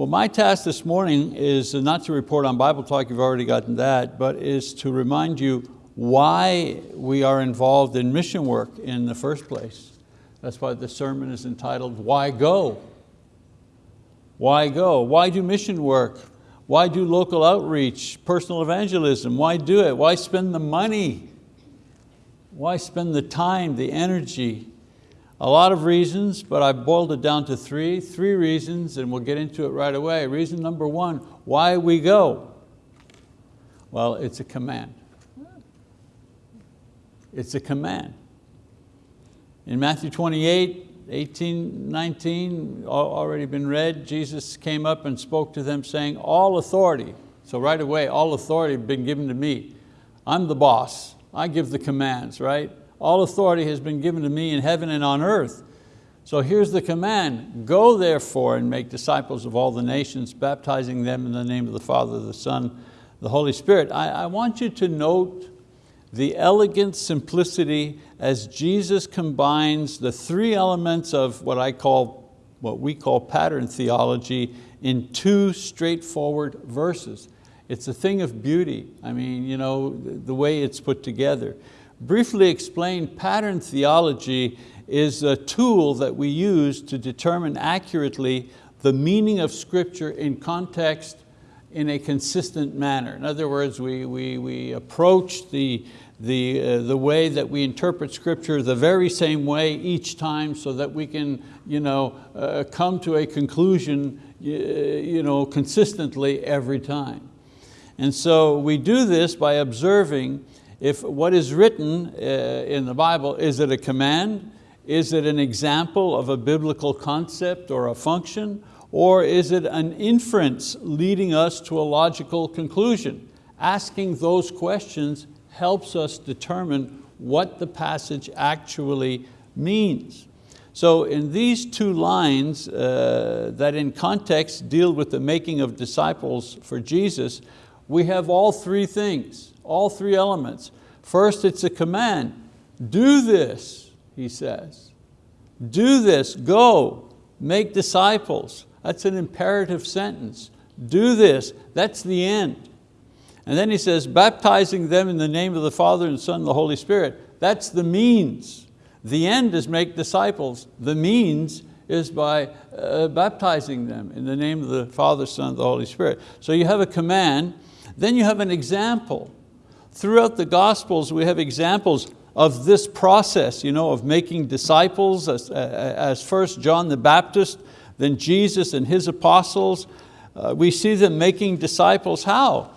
Well, my task this morning is not to report on Bible Talk, you've already gotten that, but is to remind you why we are involved in mission work in the first place. That's why the sermon is entitled, Why Go? Why go? Why do mission work? Why do local outreach, personal evangelism? Why do it? Why spend the money? Why spend the time, the energy? A lot of reasons, but I boiled it down to three, three reasons, and we'll get into it right away. Reason number one, why we go? Well, it's a command. It's a command. In Matthew 28, 18, 19, already been read, Jesus came up and spoke to them saying, all authority, so right away, all authority been given to me. I'm the boss, I give the commands, right? All authority has been given to me in heaven and on earth. So here's the command, go therefore and make disciples of all the nations, baptizing them in the name of the Father, the Son, the Holy Spirit. I, I want you to note the elegant simplicity as Jesus combines the three elements of what I call, what we call pattern theology in two straightforward verses. It's a thing of beauty. I mean, you know, the way it's put together. Briefly explained, pattern theology is a tool that we use to determine accurately the meaning of scripture in context in a consistent manner. In other words, we, we, we approach the, the, uh, the way that we interpret scripture the very same way each time so that we can you know, uh, come to a conclusion you know, consistently every time. And so we do this by observing if what is written uh, in the Bible, is it a command? Is it an example of a biblical concept or a function? Or is it an inference leading us to a logical conclusion? Asking those questions helps us determine what the passage actually means. So in these two lines uh, that in context deal with the making of disciples for Jesus, we have all three things, all three elements. First, it's a command. Do this, he says. Do this, go, make disciples. That's an imperative sentence. Do this, that's the end. And then he says, baptizing them in the name of the Father and Son and the Holy Spirit. That's the means. The end is make disciples. The means is by uh, baptizing them in the name of the Father, Son, and the Holy Spirit. So you have a command, then you have an example. Throughout the Gospels we have examples of this process you know, of making disciples as, as first John the Baptist then Jesus and his apostles. Uh, we see them making disciples how?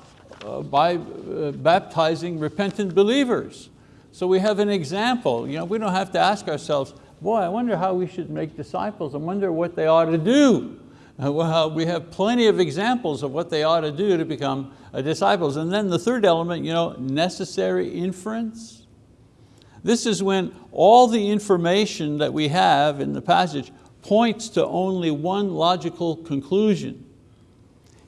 Uh, by uh, baptizing repentant believers. So we have an example. You know, we don't have to ask ourselves, boy, I wonder how we should make disciples. I wonder what they ought to do. Uh, well, we have plenty of examples of what they ought to do to become uh, disciples. And then the third element, you know, necessary inference. This is when all the information that we have in the passage points to only one logical conclusion.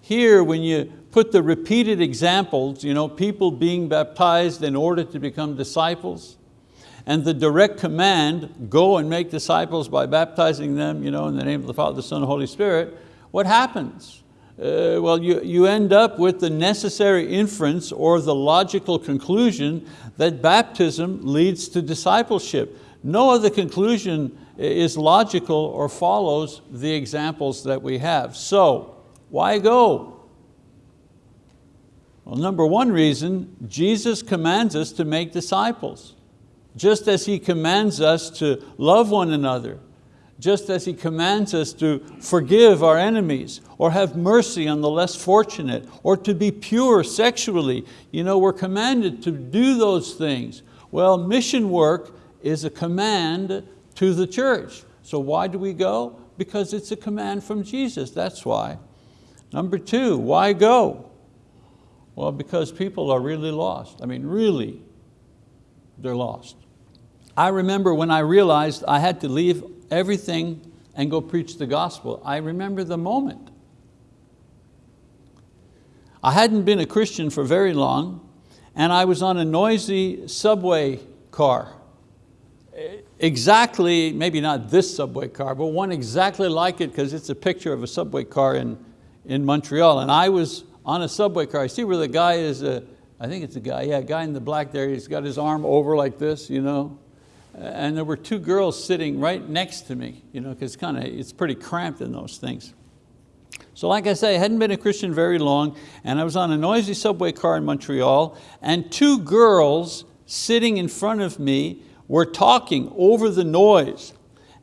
Here, when you put the repeated examples, you know, people being baptized in order to become disciples, and the direct command, go and make disciples by baptizing them you know, in the name of the Father, the Son, and Holy Spirit, what happens? Uh, well, you, you end up with the necessary inference or the logical conclusion that baptism leads to discipleship. No other conclusion is logical or follows the examples that we have. So, why go? Well, number one reason, Jesus commands us to make disciples. Just as He commands us to love one another, just as He commands us to forgive our enemies or have mercy on the less fortunate or to be pure sexually. You know, we're commanded to do those things. Well, mission work is a command to the church. So why do we go? Because it's a command from Jesus, that's why. Number two, why go? Well, because people are really lost. I mean, really, they're lost. I remember when I realized I had to leave everything and go preach the gospel. I remember the moment. I hadn't been a Christian for very long and I was on a noisy subway car exactly, maybe not this subway car, but one exactly like it because it's a picture of a subway car in, in Montreal and I was on a subway car. I see where the guy is, uh, I think it's a guy, yeah, a guy in the black there, he's got his arm over like this, you know, and there were two girls sitting right next to me, you know, because kind of, it's pretty cramped in those things. So like I say, I hadn't been a Christian very long and I was on a noisy subway car in Montreal and two girls sitting in front of me were talking over the noise.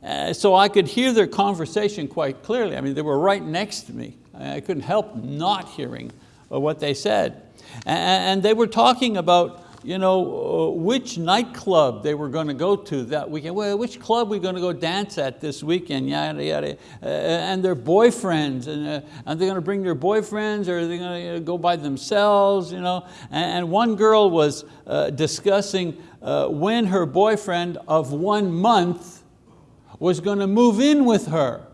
Uh, so I could hear their conversation quite clearly. I mean, they were right next to me. I couldn't help not hearing uh, what they said. And they were talking about you know, uh, which nightclub they were going to go to that weekend. Well, which club we're going to go dance at this weekend, yada, yada. Uh, and their boyfriends, and uh, are they going to bring their boyfriends or are they going to go by themselves? You know? and, and one girl was uh, discussing uh, when her boyfriend of one month was going to move in with her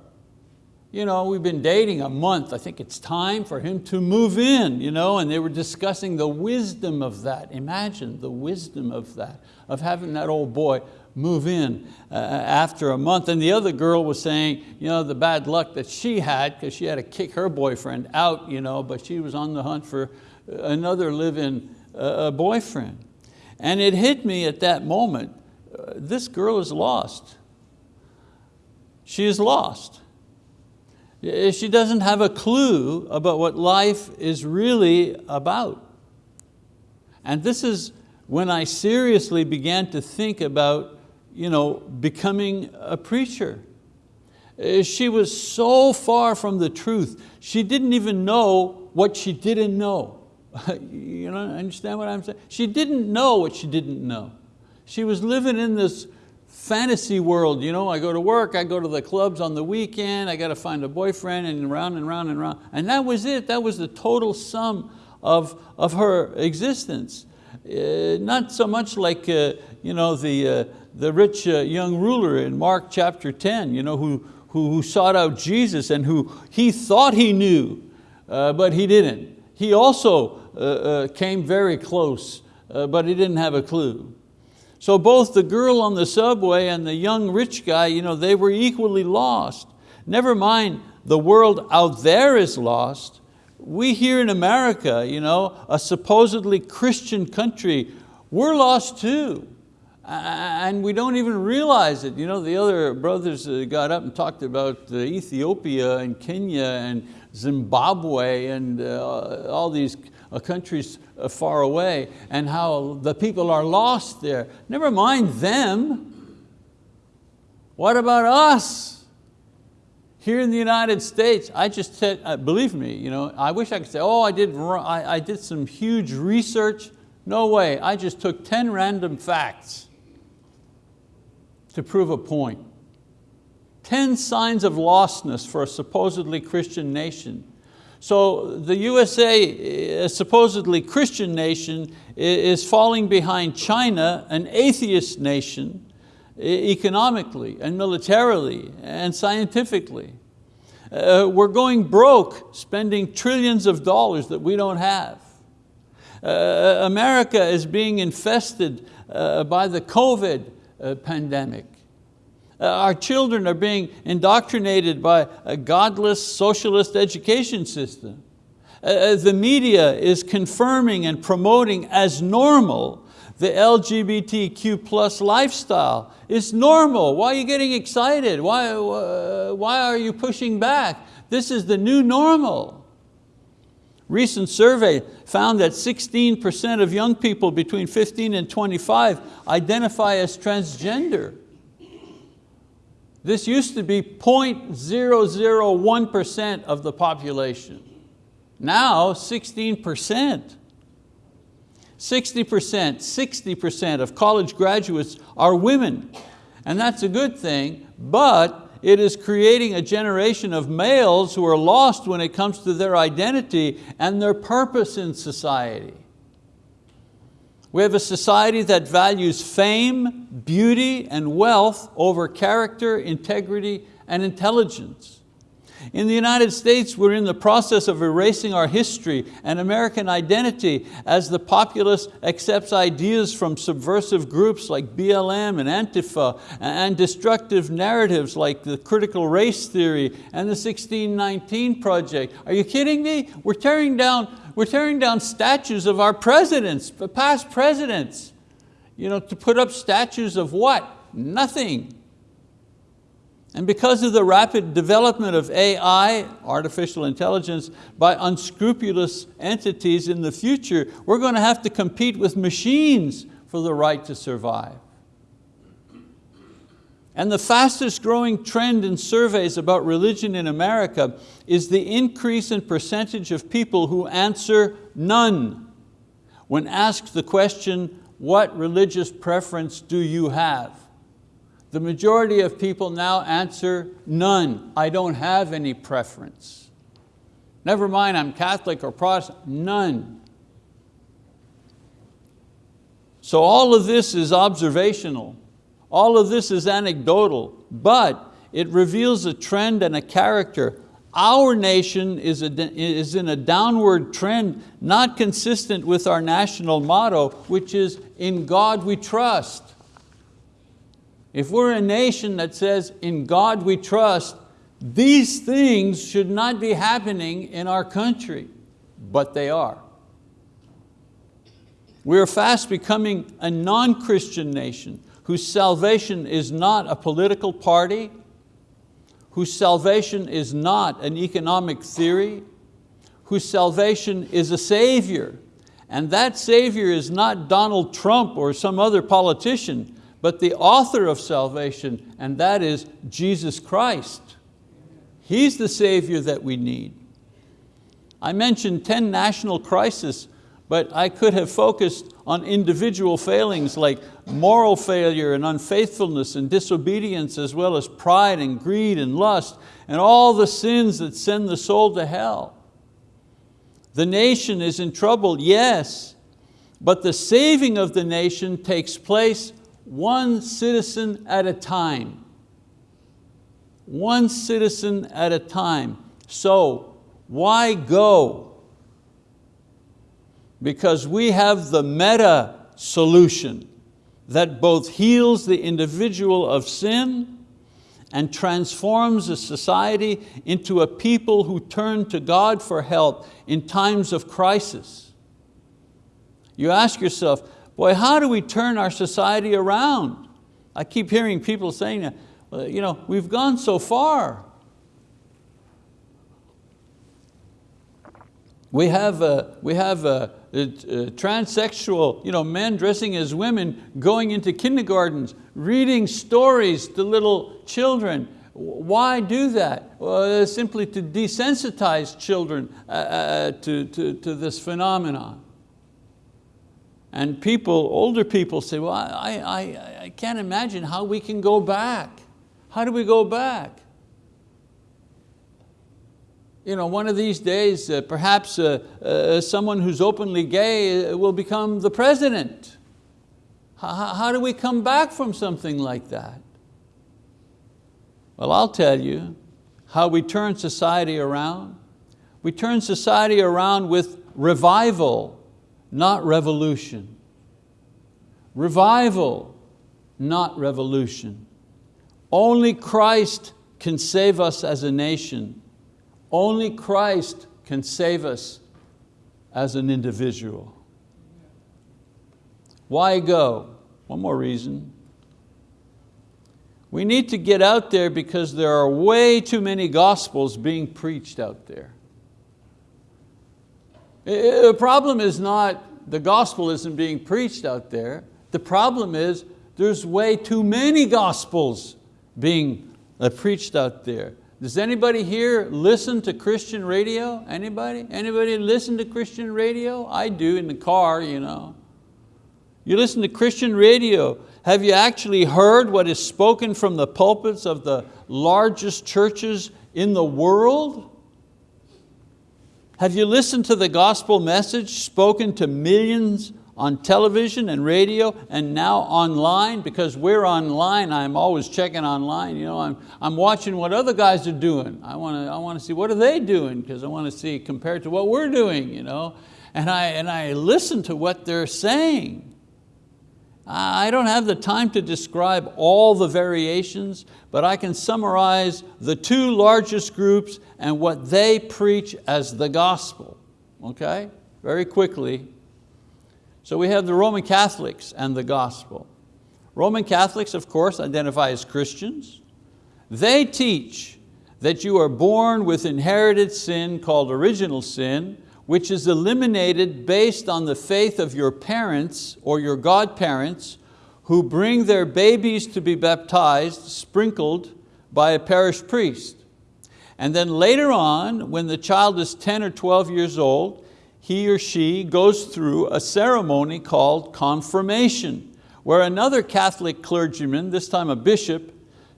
you know, we've been dating a month, I think it's time for him to move in, you know, and they were discussing the wisdom of that. Imagine the wisdom of that, of having that old boy move in uh, after a month. And the other girl was saying, you know, the bad luck that she had because she had to kick her boyfriend out, you know, but she was on the hunt for another live-in uh, boyfriend. And it hit me at that moment, uh, this girl is lost. She is lost. She doesn't have a clue about what life is really about. And this is when I seriously began to think about you know, becoming a preacher. Uh, she was so far from the truth. She didn't even know what she didn't know. you know, understand what I'm saying? She didn't know what she didn't know. She was living in this fantasy world, you know, I go to work, I go to the clubs on the weekend, I got to find a boyfriend and round and round and round. And that was it, that was the total sum of, of her existence. Uh, not so much like uh, you know, the, uh, the rich uh, young ruler in Mark chapter 10, you know, who, who, who sought out Jesus and who he thought he knew, uh, but he didn't. He also uh, came very close, but he didn't have a clue. So both the girl on the subway and the young rich guy, you know, they were equally lost. Never mind the world out there is lost. We here in America, you know, a supposedly Christian country, we're lost too. And we don't even realize it. You know, the other brothers uh, got up and talked about Ethiopia and Kenya and Zimbabwe and uh, all these uh, countries uh, far away and how the people are lost there. Never mind them. What about us? Here in the United States, I just said, uh, believe me, you know, I wish I could say, oh, I did, I, I did some huge research. No way, I just took 10 random facts to prove a point. 10 signs of lostness for a supposedly Christian nation. So the USA, a supposedly Christian nation, is falling behind China, an atheist nation, economically and militarily and scientifically. Uh, we're going broke spending trillions of dollars that we don't have. Uh, America is being infested uh, by the COVID pandemic. Uh, our children are being indoctrinated by a godless socialist education system. Uh, uh the media is confirming and promoting as normal the LGBTQ plus lifestyle. It's normal, why are you getting excited? Why, uh, why are you pushing back? This is the new normal. Recent survey found that 16% of young people between 15 and 25 identify as transgender. This used to be 0.001% of the population. Now 16%. 60%, 60% of college graduates are women. And that's a good thing, but it is creating a generation of males who are lost when it comes to their identity and their purpose in society. We have a society that values fame, beauty, and wealth over character, integrity, and intelligence. In the United States, we're in the process of erasing our history and American identity as the populace accepts ideas from subversive groups like BLM and Antifa and destructive narratives like the critical race theory and the 1619 Project. Are you kidding me? We're tearing down, we're tearing down statues of our presidents, past presidents. You know, to put up statues of what? Nothing. And because of the rapid development of AI, artificial intelligence, by unscrupulous entities in the future, we're going to have to compete with machines for the right to survive. And the fastest growing trend in surveys about religion in America is the increase in percentage of people who answer none when asked the question, what religious preference do you have? The majority of people now answer none. I don't have any preference. Never mind I'm Catholic or Protestant, none. So all of this is observational. All of this is anecdotal, but it reveals a trend and a character. Our nation is, a, is in a downward trend, not consistent with our national motto, which is, in God we trust. If we're a nation that says, in God we trust, these things should not be happening in our country, but they are. We're fast becoming a non-Christian nation whose salvation is not a political party, whose salvation is not an economic theory, whose salvation is a savior. And that savior is not Donald Trump or some other politician, but the author of salvation, and that is Jesus Christ. He's the Savior that we need. I mentioned 10 national crises, but I could have focused on individual failings like moral failure and unfaithfulness and disobedience as well as pride and greed and lust and all the sins that send the soul to hell. The nation is in trouble, yes, but the saving of the nation takes place one citizen at a time. One citizen at a time. So why go? Because we have the meta solution that both heals the individual of sin and transforms a society into a people who turn to God for help in times of crisis. You ask yourself, Boy, how do we turn our society around? I keep hearing people saying, you know, we've gone so far. We have, we have transsexual you know, men dressing as women going into kindergartens, reading stories to little children. Why do that? Well, simply to desensitize children uh, uh, to, to, to this phenomenon. And people, older people say, well, I, I, I can't imagine how we can go back. How do we go back? You know, one of these days, uh, perhaps uh, uh, someone who's openly gay uh, will become the president. How, how do we come back from something like that? Well, I'll tell you how we turn society around. We turn society around with revival not revolution. Revival, not revolution. Only Christ can save us as a nation. Only Christ can save us as an individual. Why go? One more reason. We need to get out there because there are way too many gospels being preached out there. The problem is not the gospel isn't being preached out there. The problem is there's way too many gospels being uh, preached out there. Does anybody here listen to Christian radio? Anybody? Anybody listen to Christian radio? I do in the car, you know. You listen to Christian radio. Have you actually heard what is spoken from the pulpits of the largest churches in the world? Have you listened to the gospel message spoken to millions on television and radio and now online because we're online, I'm always checking online. You know, I'm, I'm watching what other guys are doing. I want to I want to see what are they doing because I want to see compared to what we're doing. You know? and, I, and I listen to what they're saying. I don't have the time to describe all the variations, but I can summarize the two largest groups and what they preach as the gospel, okay? Very quickly, so we have the Roman Catholics and the gospel. Roman Catholics, of course, identify as Christians. They teach that you are born with inherited sin called original sin, which is eliminated based on the faith of your parents or your godparents who bring their babies to be baptized, sprinkled by a parish priest. And then later on, when the child is 10 or 12 years old, he or she goes through a ceremony called confirmation, where another Catholic clergyman, this time a bishop,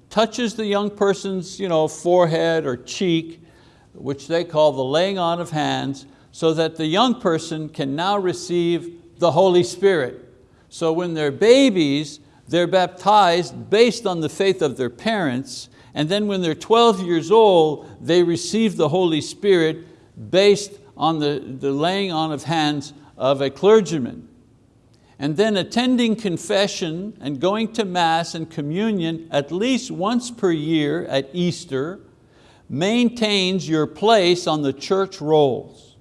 touches the young person's you know, forehead or cheek, which they call the laying on of hands, so that the young person can now receive the Holy Spirit. So when they're babies, they're baptized based on the faith of their parents, and then when they're 12 years old, they receive the Holy Spirit based on the, the laying on of hands of a clergyman. And then attending confession and going to Mass and communion at least once per year at Easter maintains your place on the church rolls.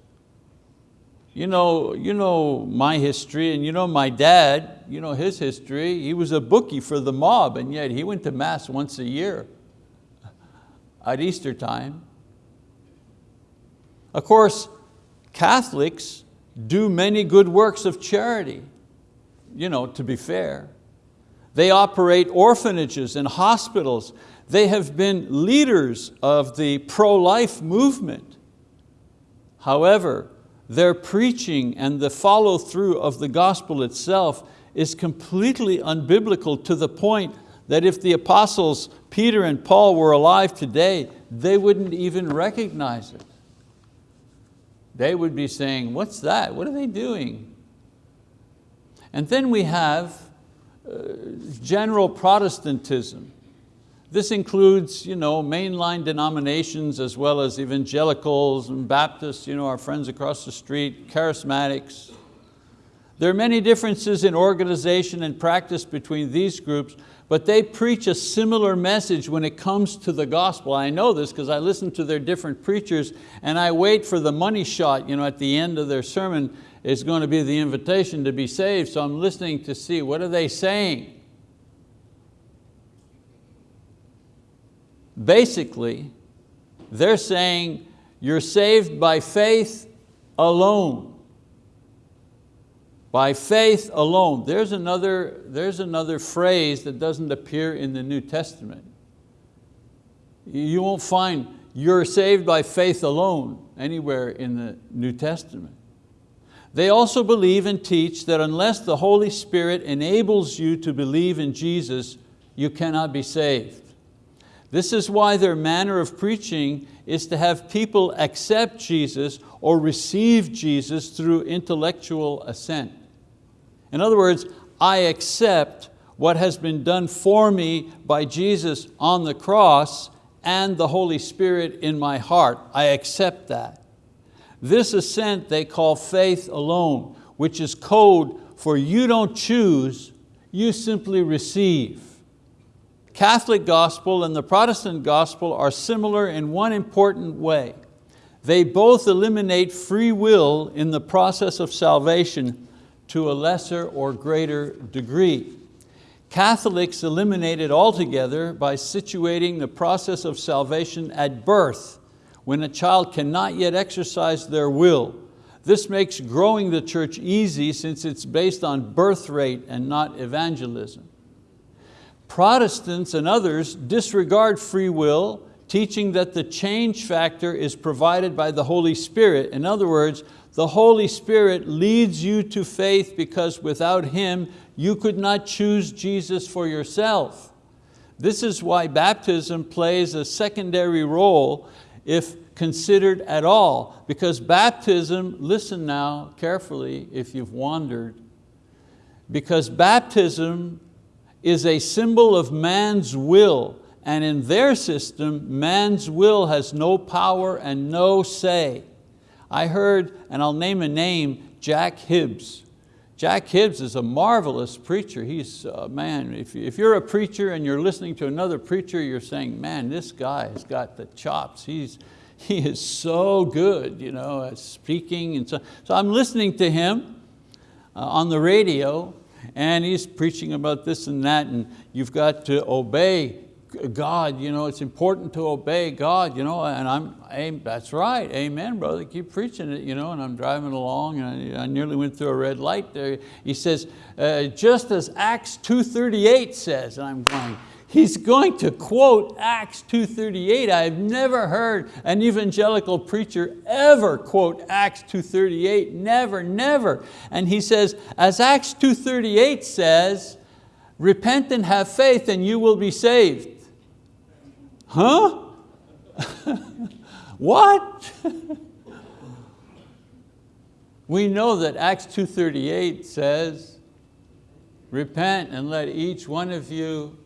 You know, you know my history and you know my dad, you know his history. He was a bookie for the mob and yet he went to Mass once a year at Easter time. Of course, Catholics do many good works of charity, you know, to be fair. They operate orphanages and hospitals. They have been leaders of the pro-life movement. However, their preaching and the follow through of the gospel itself is completely unbiblical to the point that if the apostles Peter and Paul were alive today, they wouldn't even recognize it they would be saying, what's that? What are they doing? And then we have uh, general Protestantism. This includes you know, mainline denominations as well as evangelicals and Baptists, you know, our friends across the street, charismatics. There are many differences in organization and practice between these groups, but they preach a similar message when it comes to the gospel. I know this because I listen to their different preachers and I wait for the money shot you know, at the end of their sermon is going to be the invitation to be saved, so I'm listening to see what are they saying. Basically, they're saying you're saved by faith alone by faith alone. There's another, there's another phrase that doesn't appear in the New Testament. You won't find you're saved by faith alone anywhere in the New Testament. They also believe and teach that unless the Holy Spirit enables you to believe in Jesus, you cannot be saved. This is why their manner of preaching is to have people accept Jesus or receive Jesus through intellectual assent. In other words, I accept what has been done for me by Jesus on the cross and the Holy Spirit in my heart. I accept that. This assent they call faith alone, which is code for you don't choose, you simply receive. Catholic gospel and the Protestant gospel are similar in one important way. They both eliminate free will in the process of salvation to a lesser or greater degree. Catholics eliminate it altogether by situating the process of salvation at birth, when a child cannot yet exercise their will. This makes growing the church easy since it's based on birth rate and not evangelism. Protestants and others disregard free will, teaching that the change factor is provided by the Holy Spirit. In other words, the Holy Spirit leads you to faith because without Him, you could not choose Jesus for yourself. This is why baptism plays a secondary role if considered at all, because baptism, listen now carefully if you've wandered, because baptism is a symbol of man's will and in their system, man's will has no power and no say. I heard, and I'll name a name, Jack Hibbs. Jack Hibbs is a marvelous preacher. He's, uh, man, if, if you're a preacher and you're listening to another preacher, you're saying, man, this guy has got the chops. He's, he is so good you know, at speaking. And so, so I'm listening to him uh, on the radio and he's preaching about this and that and you've got to obey God, you know, it's important to obey God, you know, and I'm, that's right, amen, brother, keep preaching it, you know, and I'm driving along and I, I nearly went through a red light there. He says, uh, just as Acts 2.38 says, and I'm going, he's going to quote Acts 2.38. I've never heard an evangelical preacher ever quote Acts 2.38, never, never. And he says, as Acts 2.38 says, repent and have faith and you will be saved. Huh? what? we know that Acts 2.38 says, repent and let each one of you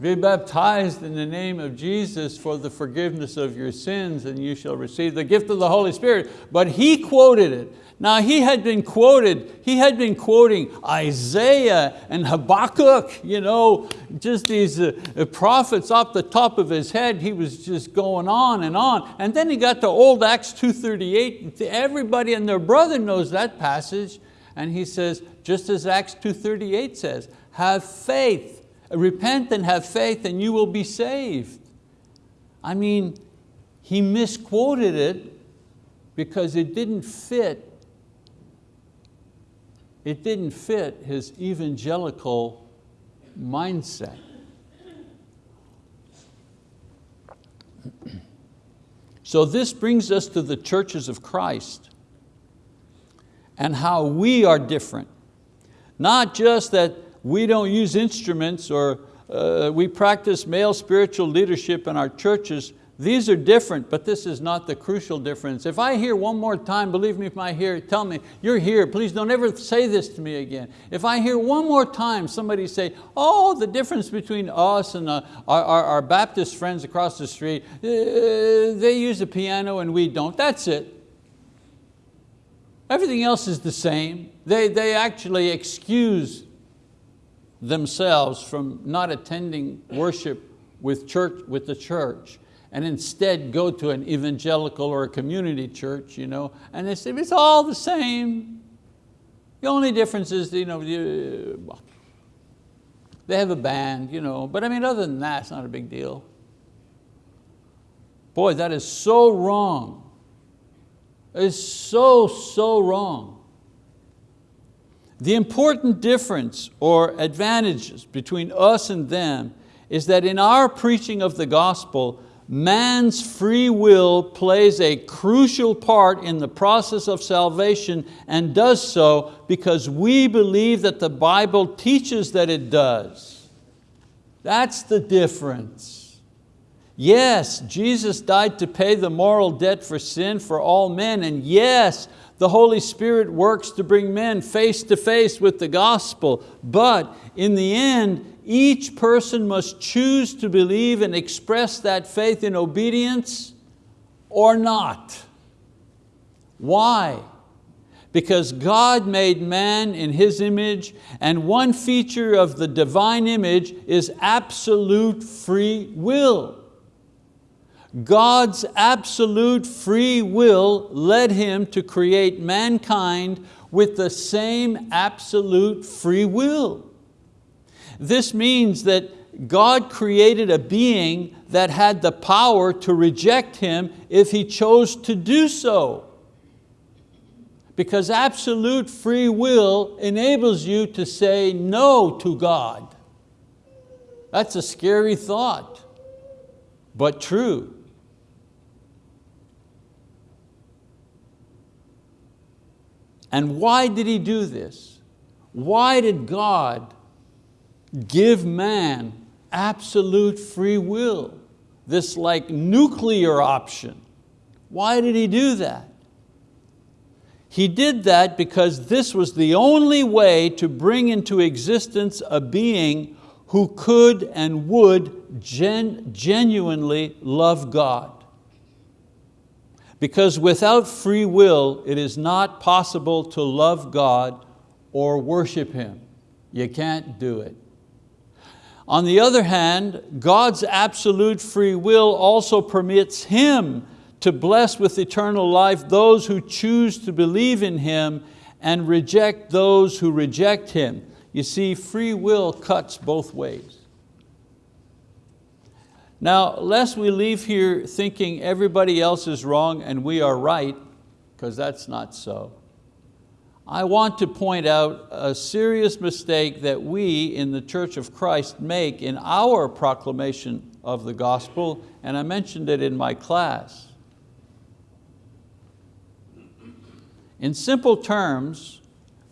be baptized in the name of Jesus for the forgiveness of your sins and you shall receive the gift of the Holy Spirit. But he quoted it. Now he had been quoted, he had been quoting Isaiah and Habakkuk, you know, just these uh, prophets off the top of his head. He was just going on and on. And then he got to old Acts 2.38. Everybody and their brother knows that passage. And he says, just as Acts 2.38 says, have faith, repent and have faith and you will be saved. I mean, he misquoted it because it didn't fit it didn't fit his evangelical mindset. So this brings us to the churches of Christ and how we are different. Not just that we don't use instruments or uh, we practice male spiritual leadership in our churches, these are different, but this is not the crucial difference. If I hear one more time, believe me if I hear, tell me, you're here, please don't ever say this to me again. If I hear one more time somebody say, oh, the difference between us and uh, our, our, our, Baptist friends across the street, uh, they use a piano and we don't, that's it. Everything else is the same. They, they actually excuse themselves from not attending worship with, church, with the church and instead go to an evangelical or a community church, you know, and they say, it's all the same. The only difference is, you know, they have a band, you know, but I mean, other than that, it's not a big deal. Boy, that is so wrong. It's so, so wrong. The important difference or advantages between us and them is that in our preaching of the gospel, man's free will plays a crucial part in the process of salvation and does so because we believe that the Bible teaches that it does. That's the difference. Yes, Jesus died to pay the moral debt for sin for all men, and yes, the Holy Spirit works to bring men face to face with the gospel, but in the end, each person must choose to believe and express that faith in obedience or not. Why? Because God made man in His image and one feature of the divine image is absolute free will. God's absolute free will led Him to create mankind with the same absolute free will. This means that God created a being that had the power to reject Him if He chose to do so. Because absolute free will enables you to say no to God. That's a scary thought, but true. And why did He do this? Why did God give man absolute free will, this like nuclear option. Why did he do that? He did that because this was the only way to bring into existence a being who could and would gen genuinely love God. Because without free will, it is not possible to love God or worship Him. You can't do it. On the other hand, God's absolute free will also permits Him to bless with eternal life those who choose to believe in Him and reject those who reject Him. You see, free will cuts both ways. Now, lest we leave here thinking everybody else is wrong and we are right, because that's not so. I want to point out a serious mistake that we in the Church of Christ make in our proclamation of the gospel, and I mentioned it in my class. In simple terms,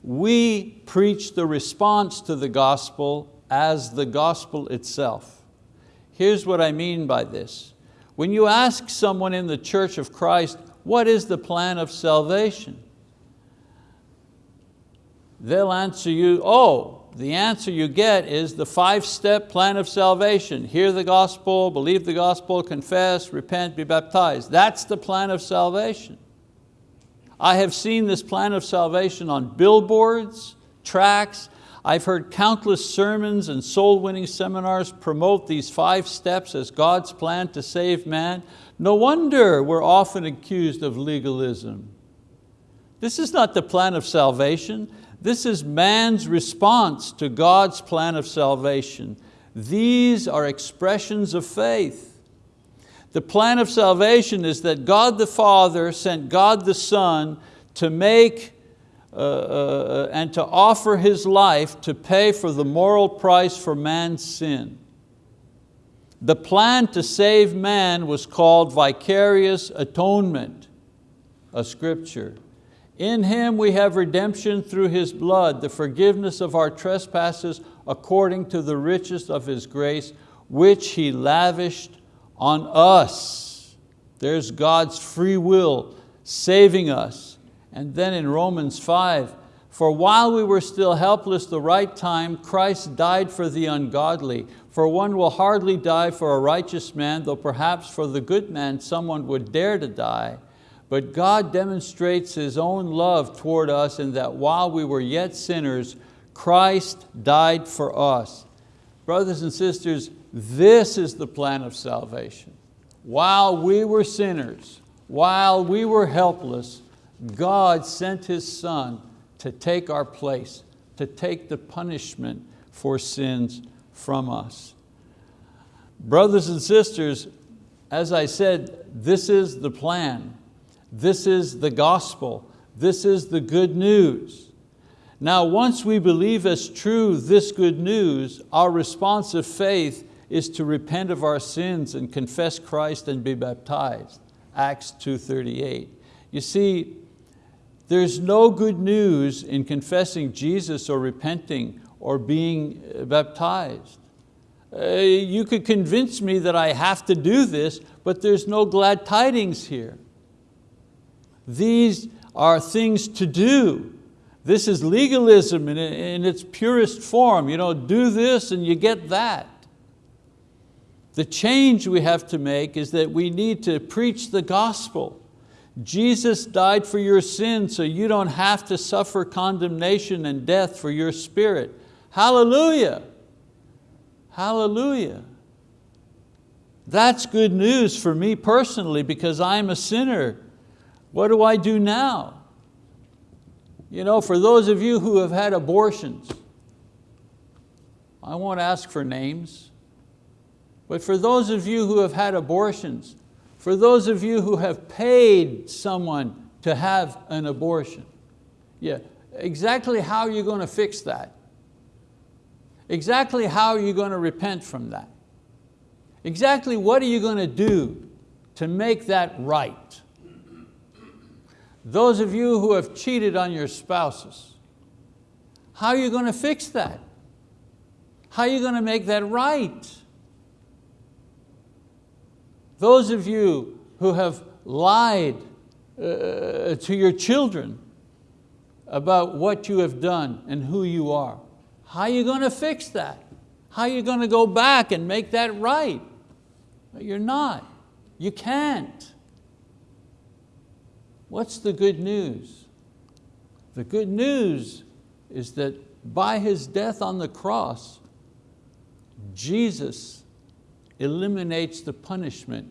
we preach the response to the gospel as the gospel itself. Here's what I mean by this. When you ask someone in the Church of Christ, what is the plan of salvation? they'll answer you, oh, the answer you get is the five-step plan of salvation. Hear the gospel, believe the gospel, confess, repent, be baptized. That's the plan of salvation. I have seen this plan of salvation on billboards, tracts. I've heard countless sermons and soul winning seminars promote these five steps as God's plan to save man. No wonder we're often accused of legalism. This is not the plan of salvation. This is man's response to God's plan of salvation. These are expressions of faith. The plan of salvation is that God the Father sent God the Son to make uh, uh, and to offer His life to pay for the moral price for man's sin. The plan to save man was called vicarious atonement, a scripture. In Him we have redemption through His blood, the forgiveness of our trespasses according to the riches of His grace, which He lavished on us. There's God's free will saving us. And then in Romans 5, for while we were still helpless the right time, Christ died for the ungodly. For one will hardly die for a righteous man, though perhaps for the good man someone would dare to die. But God demonstrates His own love toward us in that while we were yet sinners, Christ died for us. Brothers and sisters, this is the plan of salvation. While we were sinners, while we were helpless, God sent His Son to take our place, to take the punishment for sins from us. Brothers and sisters, as I said, this is the plan. This is the gospel. This is the good news. Now, once we believe as true this good news, our response of faith is to repent of our sins and confess Christ and be baptized. Acts 2.38. You see, there's no good news in confessing Jesus or repenting or being uh, baptized. Uh, you could convince me that I have to do this, but there's no glad tidings here. These are things to do. This is legalism in, in its purest form. You know, do this and you get that. The change we have to make is that we need to preach the gospel. Jesus died for your sins so you don't have to suffer condemnation and death for your spirit. Hallelujah, hallelujah. That's good news for me personally because I'm a sinner what do I do now? You know, for those of you who have had abortions, I won't ask for names, but for those of you who have had abortions, for those of you who have paid someone to have an abortion, yeah, exactly how are you going to fix that? Exactly how are you going to repent from that? Exactly what are you going to do to make that right? Those of you who have cheated on your spouses, how are you going to fix that? How are you going to make that right? Those of you who have lied uh, to your children, about what you have done and who you are. How are you going to fix that? How are you going to go back and make that right? You're not. You can't. What's the good news? The good news is that by His death on the cross, Jesus eliminates the punishment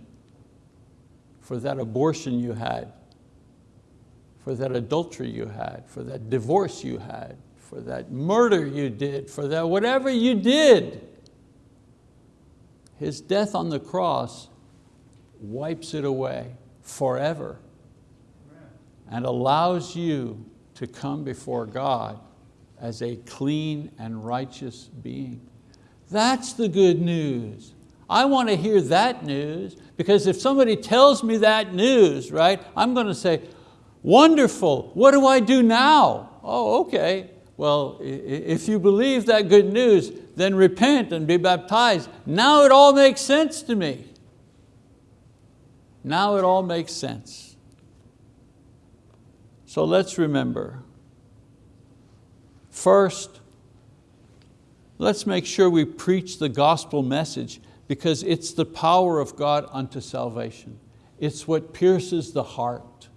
for that abortion you had, for that adultery you had, for that divorce you had, for that murder you did, for that whatever you did. His death on the cross wipes it away forever and allows you to come before God as a clean and righteous being. That's the good news. I want to hear that news because if somebody tells me that news, right, I'm going to say, wonderful, what do I do now? Oh, okay. Well, if you believe that good news, then repent and be baptized. Now it all makes sense to me. Now it all makes sense. So let's remember, first, let's make sure we preach the gospel message because it's the power of God unto salvation. It's what pierces the heart.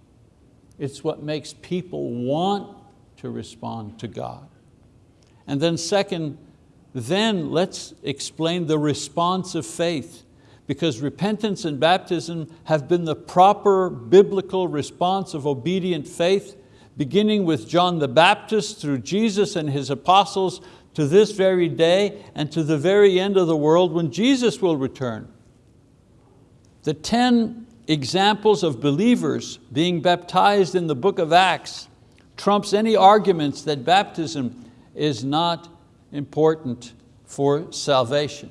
It's what makes people want to respond to God. And then second, then let's explain the response of faith because repentance and baptism have been the proper biblical response of obedient faith, beginning with John the Baptist through Jesus and His apostles to this very day and to the very end of the world when Jesus will return. The 10 examples of believers being baptized in the book of Acts trumps any arguments that baptism is not important for salvation.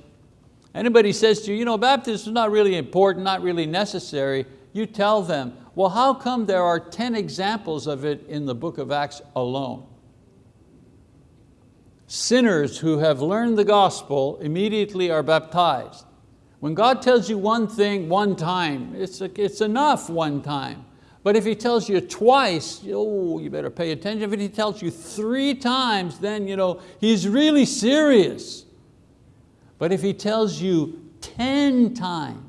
Anybody says to you, you know, baptism is not really important, not really necessary, you tell them, well, how come there are 10 examples of it in the book of Acts alone? Sinners who have learned the gospel immediately are baptized. When God tells you one thing one time, it's, it's enough one time. But if He tells you twice, oh, you better pay attention. If He tells you three times, then you know, He's really serious. But if He tells you 10 times,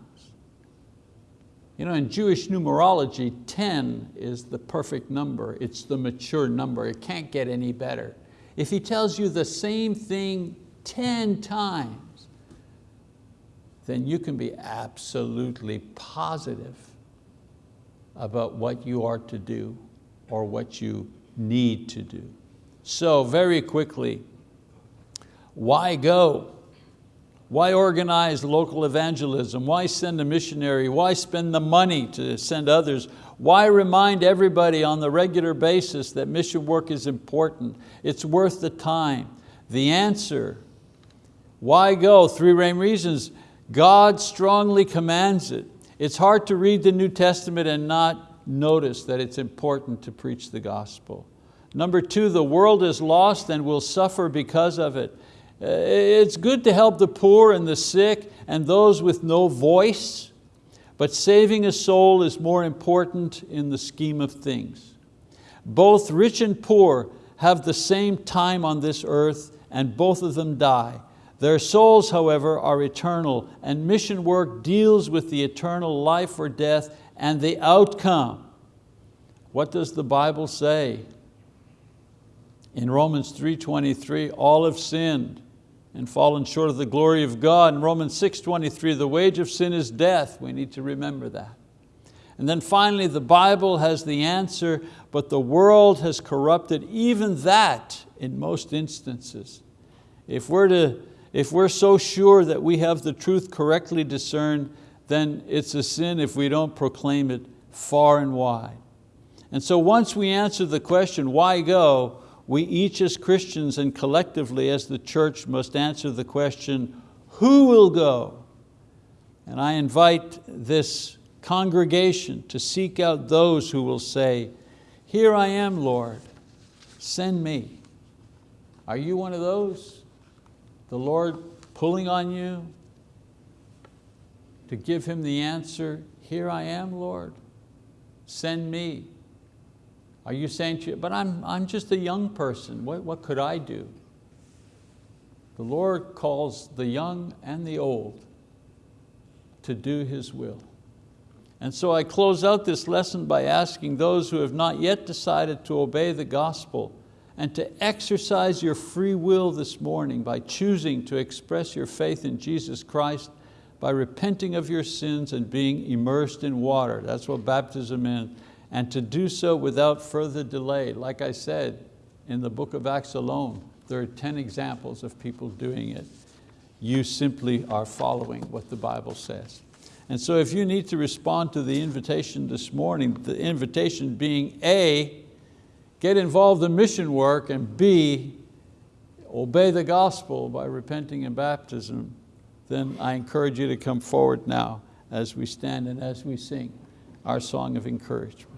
you know, in Jewish numerology, 10 is the perfect number. It's the mature number. It can't get any better. If He tells you the same thing 10 times, then you can be absolutely positive about what you are to do or what you need to do. So very quickly, why go? Why organize local evangelism? Why send a missionary? Why spend the money to send others? Why remind everybody on the regular basis that mission work is important? It's worth the time. The answer, why go? Three main reasons. God strongly commands it. It's hard to read the New Testament and not notice that it's important to preach the gospel. Number two, the world is lost and will suffer because of it. Uh, it's good to help the poor and the sick and those with no voice, but saving a soul is more important in the scheme of things. Both rich and poor have the same time on this earth and both of them die. Their souls, however, are eternal and mission work deals with the eternal life or death and the outcome. What does the Bible say? In Romans 3.23, all have sinned and fallen short of the glory of God. In Romans 6.23, the wage of sin is death. We need to remember that. And then finally, the Bible has the answer, but the world has corrupted even that in most instances. If we're to if we're so sure that we have the truth correctly discerned, then it's a sin if we don't proclaim it far and wide. And so once we answer the question, why go, we each as Christians and collectively as the church must answer the question, who will go? And I invite this congregation to seek out those who will say, here I am, Lord, send me. Are you one of those? the Lord pulling on you to give Him the answer, here I am, Lord, send me. Are you saying, but I'm, I'm just a young person, what, what could I do? The Lord calls the young and the old to do His will. And so I close out this lesson by asking those who have not yet decided to obey the gospel and to exercise your free will this morning by choosing to express your faith in Jesus Christ by repenting of your sins and being immersed in water. That's what baptism is. And to do so without further delay. Like I said, in the book of Acts alone, there are 10 examples of people doing it. You simply are following what the Bible says. And so if you need to respond to the invitation this morning, the invitation being A, get involved in mission work, and B, obey the gospel by repenting and baptism, then I encourage you to come forward now as we stand and as we sing our song of encouragement.